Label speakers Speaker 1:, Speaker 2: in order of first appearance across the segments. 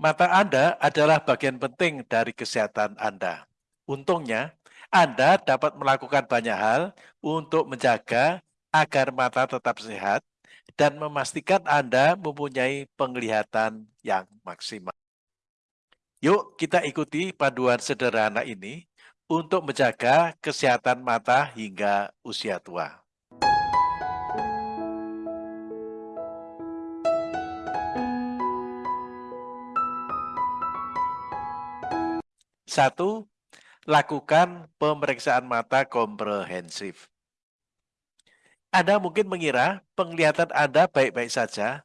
Speaker 1: Mata Anda adalah bagian penting dari kesehatan Anda. Untungnya, Anda dapat melakukan banyak hal untuk menjaga agar mata tetap sehat dan memastikan Anda mempunyai penglihatan yang maksimal. Yuk kita ikuti panduan sederhana ini untuk menjaga kesehatan mata hingga usia tua. Satu, lakukan pemeriksaan mata komprehensif. Anda mungkin mengira penglihatan Anda baik-baik saja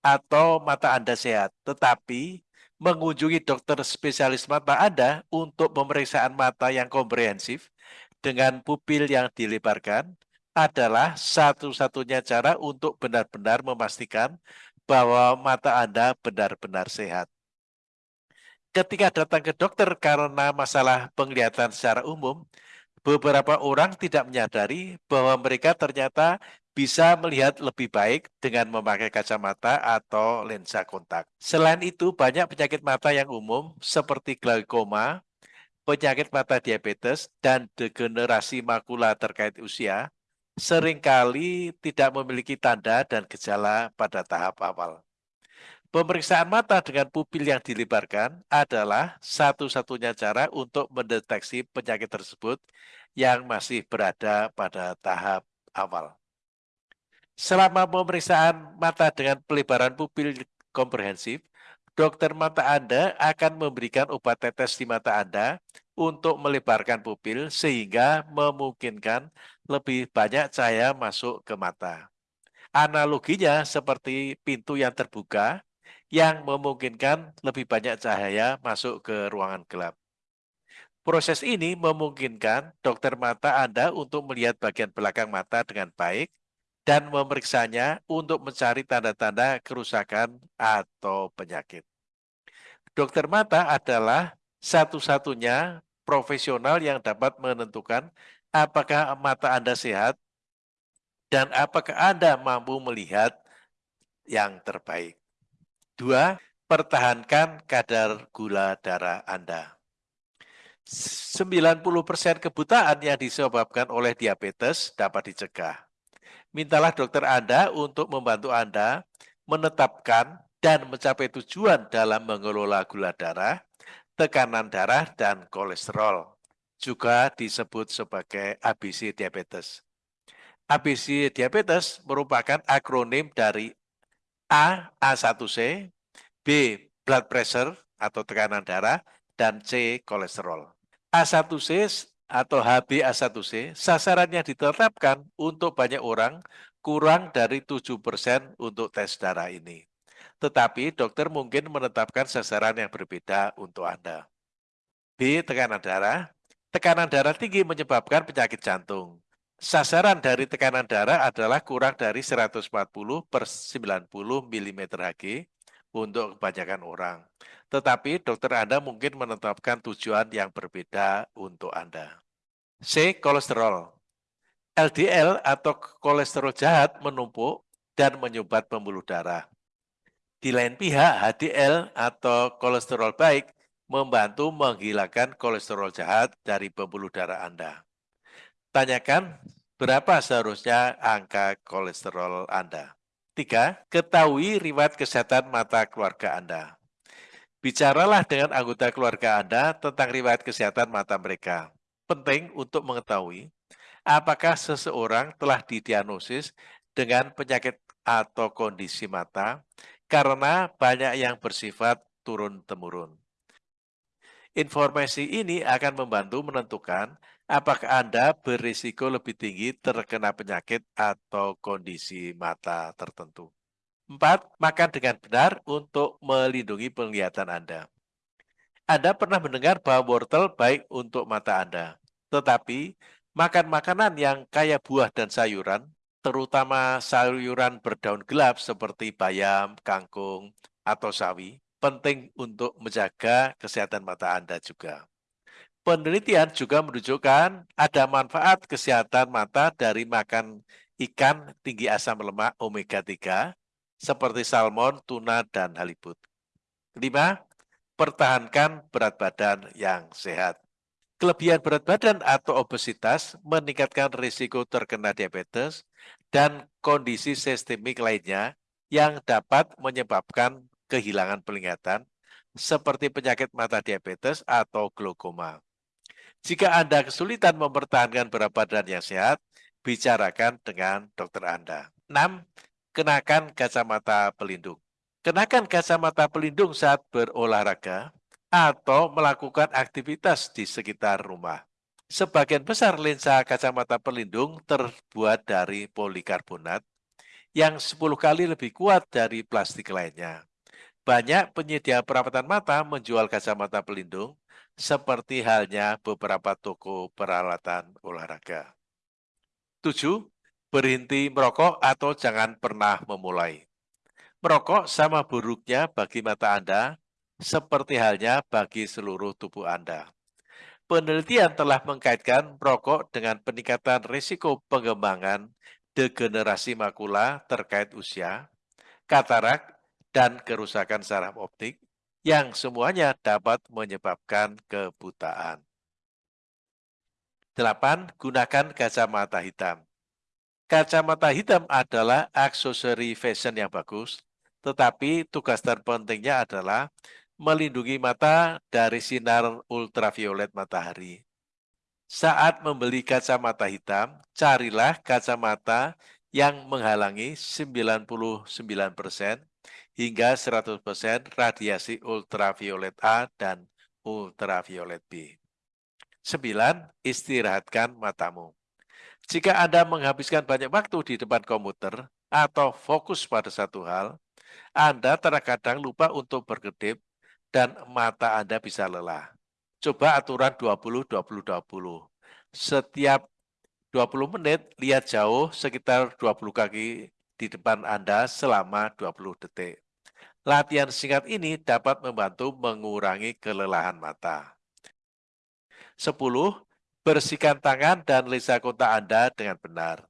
Speaker 1: atau mata Anda sehat, tetapi mengunjungi dokter spesialis mata Anda untuk pemeriksaan mata yang komprehensif dengan pupil yang dilebarkan adalah satu-satunya cara untuk benar-benar memastikan bahwa mata Anda benar-benar sehat. Ketika datang ke dokter karena masalah penglihatan secara umum, beberapa orang tidak menyadari bahwa mereka ternyata bisa melihat lebih baik dengan memakai kacamata atau lensa kontak. Selain itu, banyak penyakit mata yang umum seperti glaukoma, penyakit mata diabetes, dan degenerasi makula terkait usia sering kali tidak memiliki tanda dan gejala pada tahap awal. Pemeriksaan mata dengan pupil yang dilebarkan adalah satu-satunya cara untuk mendeteksi penyakit tersebut yang masih berada pada tahap awal. Selama pemeriksaan mata dengan pelebaran pupil komprehensif, dokter mata Anda akan memberikan obat tetes di mata Anda untuk melebarkan pupil sehingga memungkinkan lebih banyak cahaya masuk ke mata. Analoginya seperti pintu yang terbuka yang memungkinkan lebih banyak cahaya masuk ke ruangan gelap. Proses ini memungkinkan dokter mata Anda untuk melihat bagian belakang mata dengan baik dan memeriksanya untuk mencari tanda-tanda kerusakan atau penyakit. Dokter mata adalah satu-satunya profesional yang dapat menentukan apakah mata Anda sehat dan apakah Anda mampu melihat yang terbaik. Dua, pertahankan kadar gula darah Anda. 90% kebutaan yang disebabkan oleh diabetes dapat dicegah mintalah dokter Anda untuk membantu Anda menetapkan dan mencapai tujuan dalam mengelola gula darah, tekanan darah, dan kolesterol. Juga disebut sebagai ABC diabetes. ABC diabetes merupakan akronim dari A, A1C, B, blood pressure atau tekanan darah, dan C, kolesterol. A1C atau HbA1c, sasarannya ditetapkan untuk banyak orang kurang dari 7% untuk tes darah ini. Tetapi dokter mungkin menetapkan sasaran yang berbeda untuk Anda. B. Tekanan darah. Tekanan darah tinggi menyebabkan penyakit jantung. Sasaran dari tekanan darah adalah kurang dari 140 per 90 mm Hg untuk kebanyakan orang. Tetapi dokter Anda mungkin menetapkan tujuan yang berbeda untuk Anda. C. Kolesterol. LDL atau kolesterol jahat menumpuk dan menyumbat pembuluh darah. Di lain pihak, HDL atau kolesterol baik membantu menghilangkan kolesterol jahat dari pembuluh darah Anda. Tanyakan berapa seharusnya angka kolesterol Anda. Tiga, ketahui riwayat kesehatan mata keluarga Anda. Bicaralah dengan anggota keluarga Anda tentang riwayat kesehatan mata mereka. Penting untuk mengetahui apakah seseorang telah didiagnosis dengan penyakit atau kondisi mata karena banyak yang bersifat turun-temurun. Informasi ini akan membantu menentukan apakah Anda berisiko lebih tinggi terkena penyakit atau kondisi mata tertentu. Empat, makan dengan benar untuk melindungi penglihatan Anda. Anda pernah mendengar bahwa wortel baik untuk mata Anda, tetapi makan makanan yang kaya buah dan sayuran, terutama sayuran berdaun gelap seperti bayam, kangkung, atau sawi, penting untuk menjaga kesehatan mata Anda juga. Penelitian juga menunjukkan ada manfaat kesehatan mata dari makan ikan tinggi asam lemak omega 3 seperti salmon, tuna, dan halibut. Lima, pertahankan berat badan yang sehat. Kelebihan berat badan atau obesitas meningkatkan risiko terkena diabetes dan kondisi sistemik lainnya yang dapat menyebabkan kehilangan penglihatan seperti penyakit mata diabetes atau glaukoma. Jika Anda kesulitan mempertahankan berat badan yang sehat, bicarakan dengan dokter Anda. 6. Kenakan kacamata pelindung. Kenakan kacamata pelindung saat berolahraga atau melakukan aktivitas di sekitar rumah. Sebagian besar lensa kacamata pelindung terbuat dari polikarbonat yang 10 kali lebih kuat dari plastik lainnya. Banyak penyedia perawatan mata menjual kacamata pelindung seperti halnya beberapa toko peralatan olahraga. 7. Berhenti merokok atau jangan pernah memulai. Merokok sama buruknya bagi mata Anda seperti halnya bagi seluruh tubuh Anda. Penelitian telah mengkaitkan rokok dengan peningkatan risiko pengembangan degenerasi makula terkait usia, katarak, dan kerusakan saraf optik yang semuanya dapat menyebabkan kebutaan. 8. Gunakan kacamata hitam. Kacamata hitam adalah aksesori fashion yang bagus, tetapi tugas terpentingnya adalah melindungi mata dari sinar ultraviolet matahari. Saat membeli kacamata hitam, carilah kacamata yang menghalangi 99% hingga 100% radiasi ultraviolet A dan ultraviolet B. 9. Istirahatkan matamu. Jika Anda menghabiskan banyak waktu di depan komputer atau fokus pada satu hal, Anda terkadang lupa untuk berkedip dan mata Anda bisa lelah. Coba aturan 20-20-20. Setiap 20 menit, lihat jauh sekitar 20 kaki di depan Anda selama 20 detik. Latihan singkat ini dapat membantu mengurangi kelelahan mata. 10. Bersihkan tangan dan lensa kontak Anda dengan benar.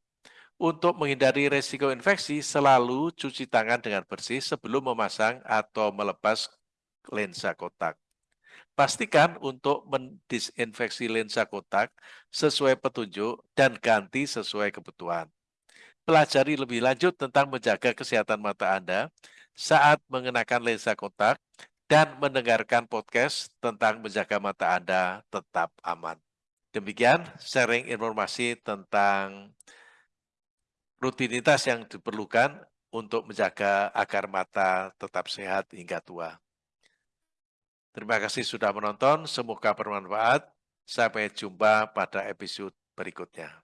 Speaker 1: Untuk menghindari resiko infeksi, selalu cuci tangan dengan bersih sebelum memasang atau melepas lensa kotak. Pastikan untuk mendisinfeksi lensa kotak sesuai petunjuk dan ganti sesuai kebutuhan. Pelajari lebih lanjut tentang menjaga kesehatan mata Anda saat mengenakan lensa kotak dan mendengarkan podcast tentang menjaga mata Anda tetap aman. Demikian sharing informasi tentang rutinitas yang diperlukan untuk menjaga agar mata tetap sehat hingga tua. Terima kasih sudah menonton, semoga bermanfaat. Sampai jumpa pada episode berikutnya.